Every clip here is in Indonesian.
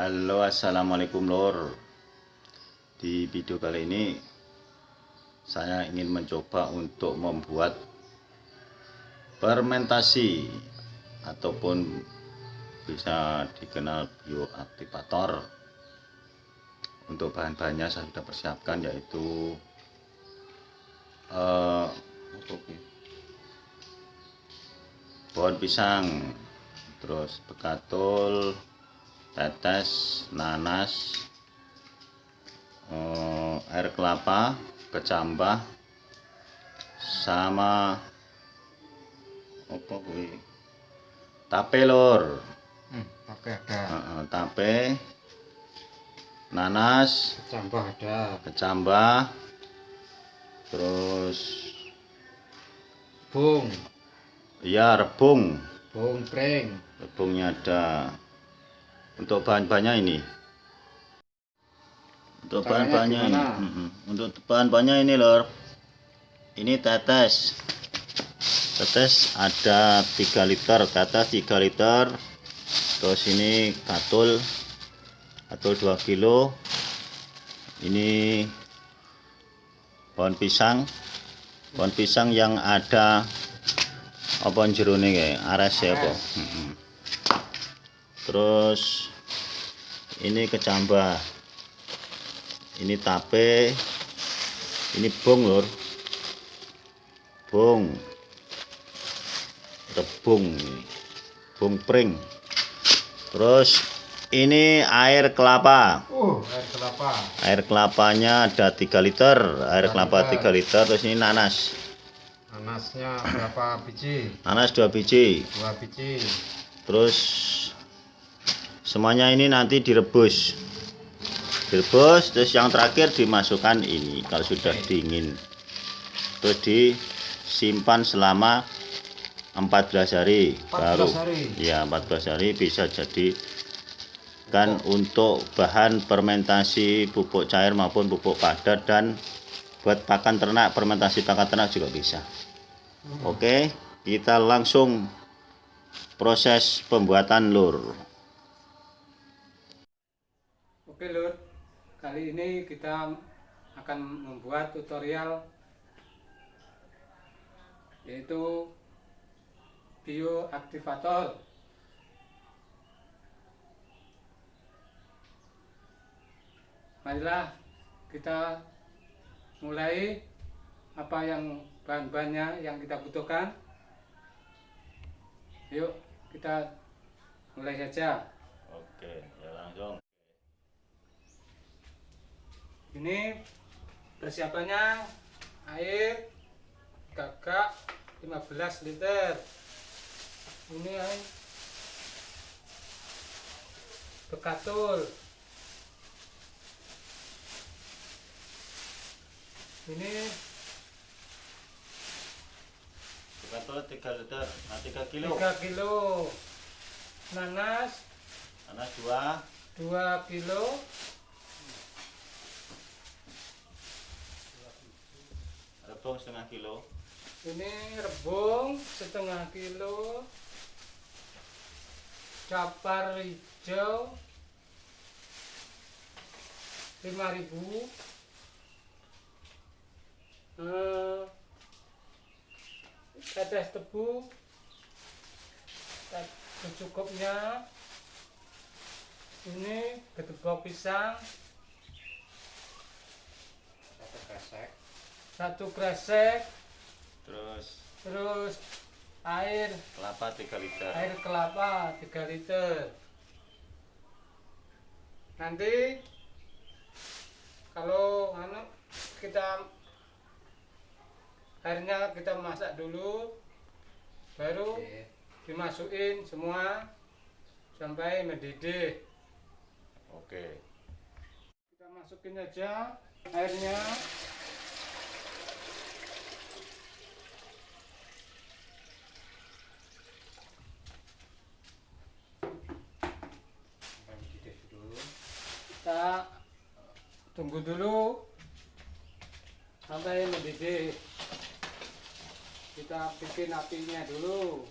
Halo assalamualaikum lor Di video kali ini Saya ingin mencoba untuk membuat Fermentasi Ataupun Bisa dikenal bioaktivator. Untuk bahan-bahannya saya sudah persiapkan yaitu uh, Pohon pisang Terus bekatul tetes nanas eh, air kelapa kecambah sama apa kuwi? Tape lor. Hmm, tape ada. Uh, tape nanas kecambah ada. kecambah terus bung. iya rebung. Bung pring rebungnya ada untuk bahan-bahannya ini. Untuk bahan-bahannya ini. untuk bahan-bahannya ini lor. Ini tetes. Tetes ada 3 liter tetes 3 liter. Terus ini katul katul 2 kilo. Ini pohon pisang. Pohon pisang yang ada apa jerone kayak ares ya apa? Terus ini kecambah. Ini tape. Ini bong lor bong rebung bong pring. Terus ini air kelapa. Uh air kelapa. Air kelapanya ada 3 liter. Air kelapa 3 liter terus ini nanas. Nanasnya berapa biji? Nanas 2 biji. 2 biji. Terus semuanya ini nanti direbus. Direbus terus yang terakhir dimasukkan ini kalau sudah dingin. Terus disimpan selama 14 hari 14 baru hari. ya 14 hari bisa jadi kan untuk bahan fermentasi pupuk cair maupun pupuk padat dan buat pakan ternak fermentasi pakan ternak juga bisa. Hmm. oke kita langsung proses pembuatan lur Oke lur, kali ini kita akan membuat tutorial yaitu bioaktivator. Marilah kita mulai apa yang bahan-bahannya yang kita butuhkan. Yuk kita mulai saja. Oke, ya langsung. Ini persiapannya air gagak 15 liter. Ini air. Bekatul. Ini bekatul 3 liter. Nah 3 kilo. 3 kilo. Nanas. Nanas 2 2 kilo rebung setengah kilo. Ini rebung setengah kilo. Capar hijau 5000 eh, tetes tebu secukupnya. Ini gedebok pisang. Satu kresek satu kresek. Terus? Terus air. Kelapa 3 liter. Air kelapa 3 liter. Nanti kalau anu kita airnya kita masak dulu baru Oke. dimasukin semua sampai mendidih. Oke. Kita masukin aja airnya kita tunggu dulu. Sampai mendidih kita bikin apinya dulu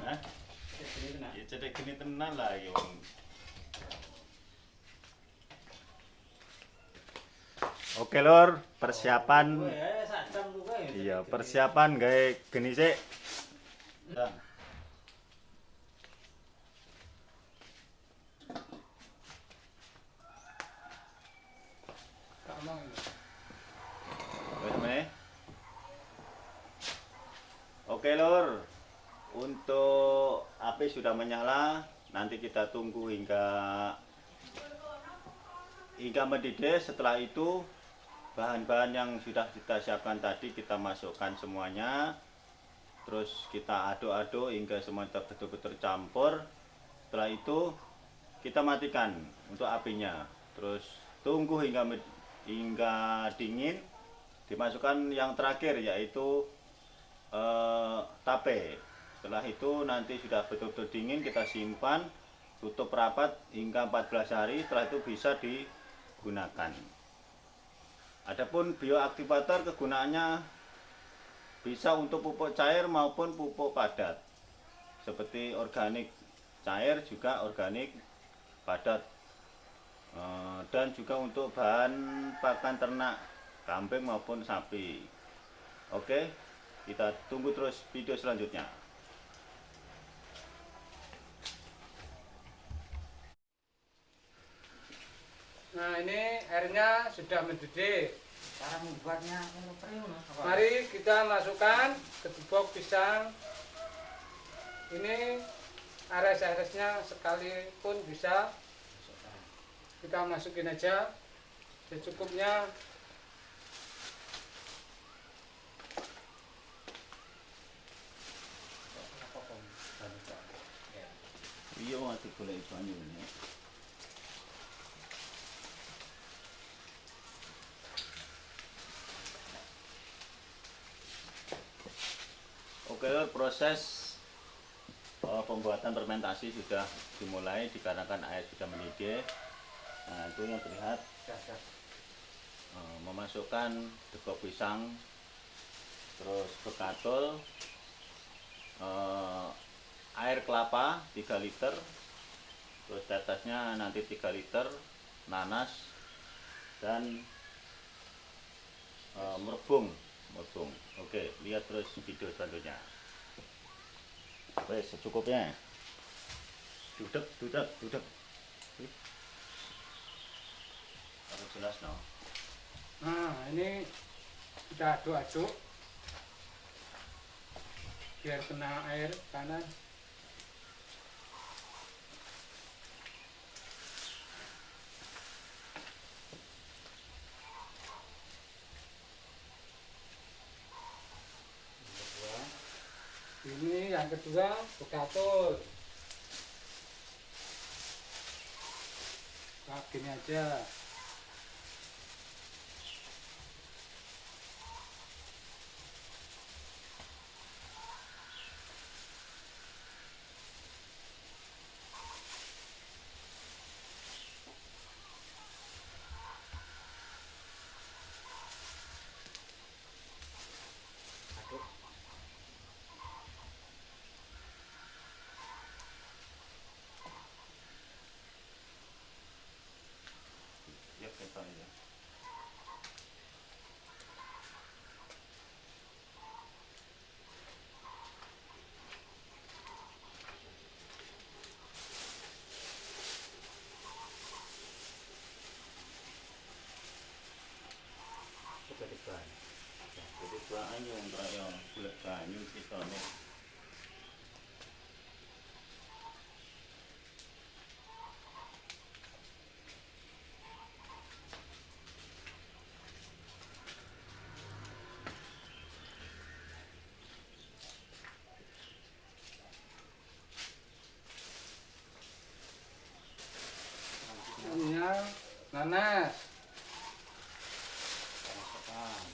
Hah? Ya cedek gini tenan lah ya wong. Oke lor, persiapan iya persiapan gawe geni sik. Oke lor, untuk api sudah menyala, nanti kita tunggu hingga hingga mendidih. Setelah itu bahan-bahan yang sudah kita siapkan tadi kita masukkan semuanya. Terus kita aduk-aduk hingga semuanya betul-betul tercampur. Setelah itu kita matikan untuk apinya. Terus tunggu hingga hingga dingin. Dimasukkan yang terakhir yaitu eh, tape. Setelah itu nanti sudah betul-betul dingin kita simpan tutup rapat hingga 14 hari setelah itu bisa digunakan. Adapun bioaktivator kegunaannya bisa untuk pupuk cair maupun pupuk padat. Seperti organik cair juga organik padat. Eh, dan juga untuk bahan pakan ternak kambing maupun sapi. Oke, kita tunggu terus video selanjutnya. Nah ini airnya sudah mendidih. cara membuatnya? Mari kita masukkan ke gebok pisang. Ini ares-aresnya sekalipun bisa kita masukin aja secukupnya. Iya, mati golek banyu proses eh, pembuatan fermentasi sudah dimulai dikarenakan air sudah mendidih. Nah, itu yang terlihat. Eh, memasukkan degok pisang, terus bekatul, eh, air kelapa 3 liter terus di atasnya nanti 3 liter nanas dan eh, merebung merebung oke lihat terus video selanjutnya Wes, secukupnya dudek dudek dudek Wih. harus jelas no Nah ini kita aduk-aduk biar kena air panas. Ini kedua bekatul. Nah, gini aja. Ya kita aja jadi mana? Masukkan.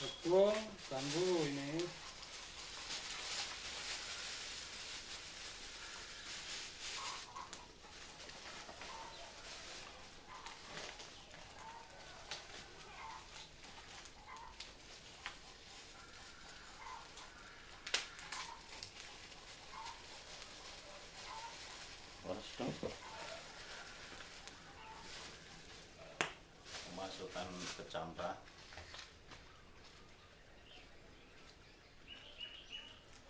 Tepung, ini. Kecambah.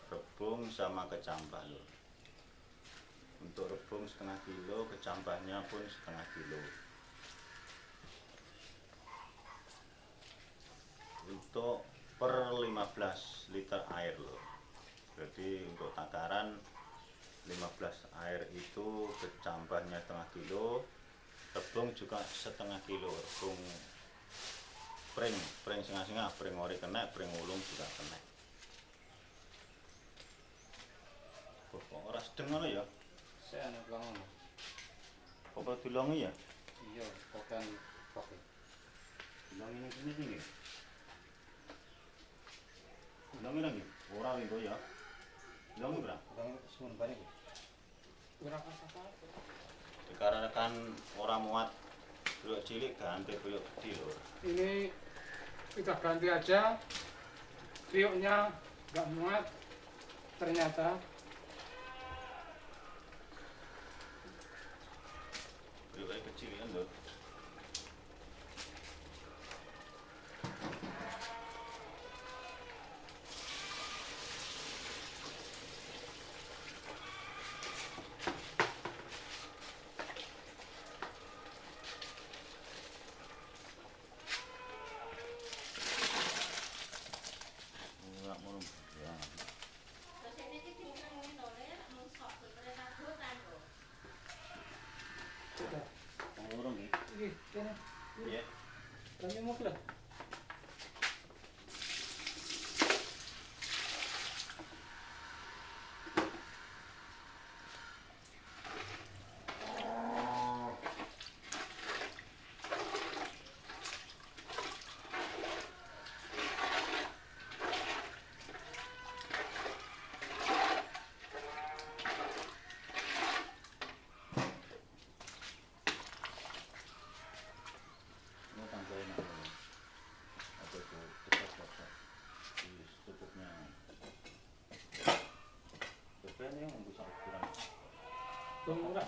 Rebung sama kecambah loh. Untuk rebung setengah kilo, kecambahnya pun setengah kilo. Untuk per 15 liter air loh. Jadi untuk takaran 15 air itu kecambahnya setengah kilo rebung juga setengah kilo rebung pring pring singa-singa pring ori kena pring ulung juga kena. Kok ora sedeng ngono ya? Saya anak bangun kok ora dilongi ya? Iya bukan pakai dilongi ning sini sini dilongi lagi ora itu ya. Dilongi berapa? Bang semun balik. berapa? Apa dikarenakan orang muat belok cilik ganti belok gede lho. Ini kita ganti aja riuknya nggak muat ternyata mafla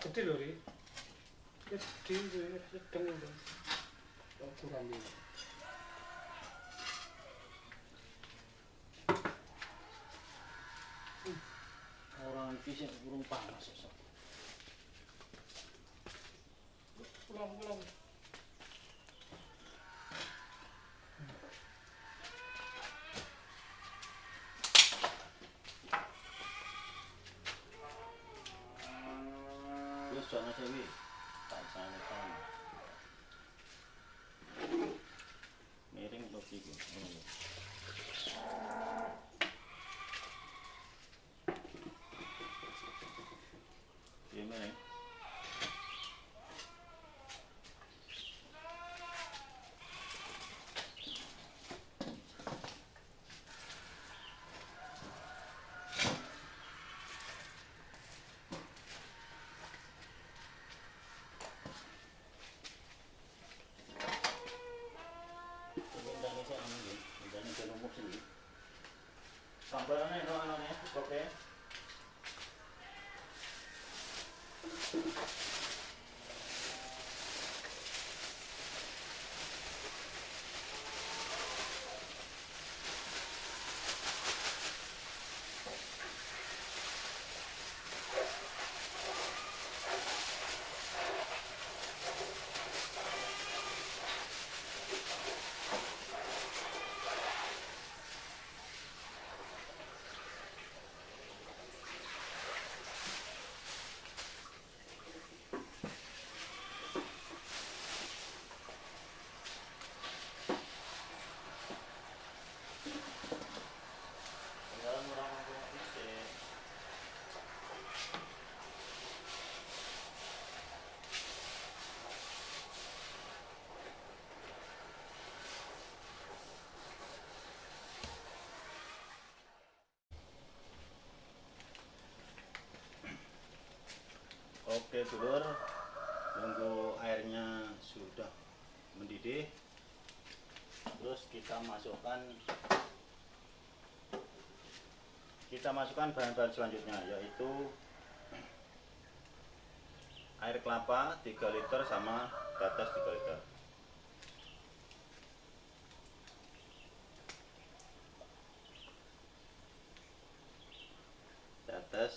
kecil loh kecil sedang loh kurang ini orang fisik burung panas sesuatu pulang pulang qualquer. Oke dulur. Nunggu airnya sudah mendidih. Terus kita masukkan kita masukkan bahan-bahan selanjutnya yaitu air kelapa 3 liter sama tetes 3 liter tetes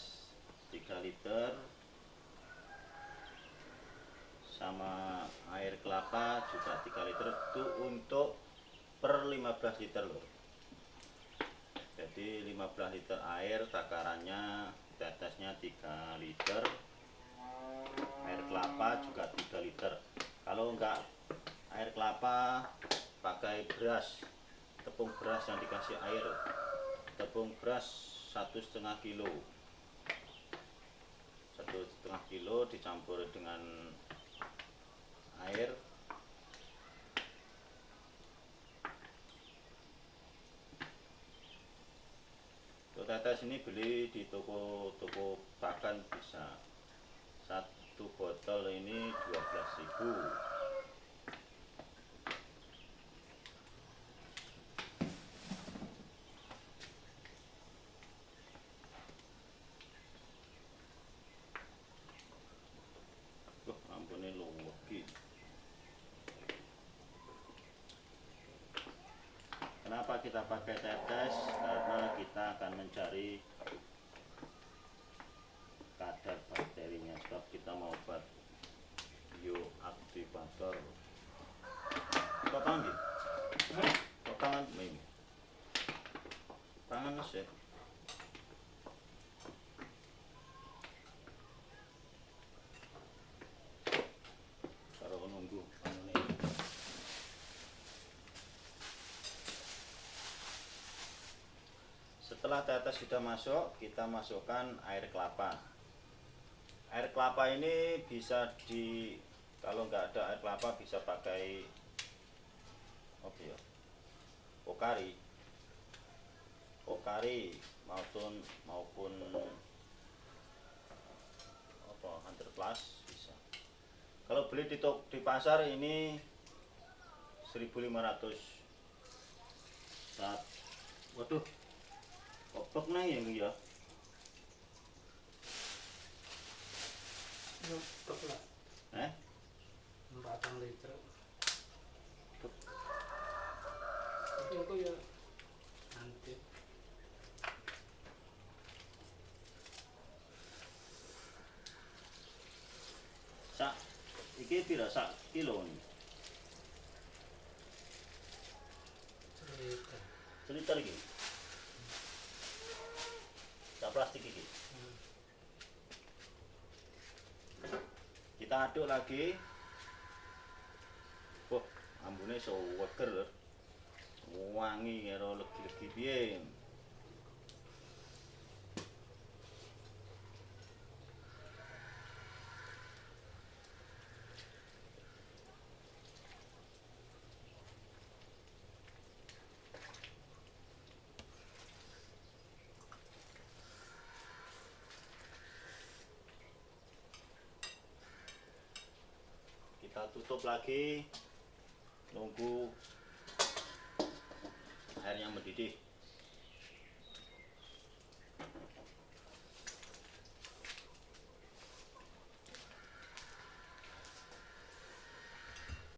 3 liter sama air kelapa juga 3 liter itu untuk per 15 liter loh jadi 15 liter air takarannya tetesnya 3 liter. Air kelapa juga 3 liter. Kalau enggak air kelapa pakai beras tepung beras yang dikasih air. Tepung beras satu setengah kilo. Satu setengah kilo dicampur dengan air. Tetes ini beli di toko-toko pakan bisa. Satu botol ini 12.000 Kita pakai tetes? Karena kita akan mencari kadar bakterinya sebab kita mau buat bioaktivator. Gitu? Kok tangan ini? Tangan sih. Karo nunggu anune. Tetes sudah masuk, kita masukkan air kelapa. Air kelapa ini bisa di kalau nggak ada air kelapa bisa pakai apa ya? Pokari. Pokari maupun maupun apa hunter plus bisa. Kalau beli di tok- di pasar ini 1500 saat waduh kok pek nang ya ya? Untuk lah, eh 4 liter. Tapi aku ya nanti. Sak. Iki pira sak kilo ini cerita. seliter iki sak plastik iki Hmm. kita aduk lagi. Wah ambune seweger lho. Wangi karo legi-legi piye kita tutup lagi. Nunggu airnya mendidih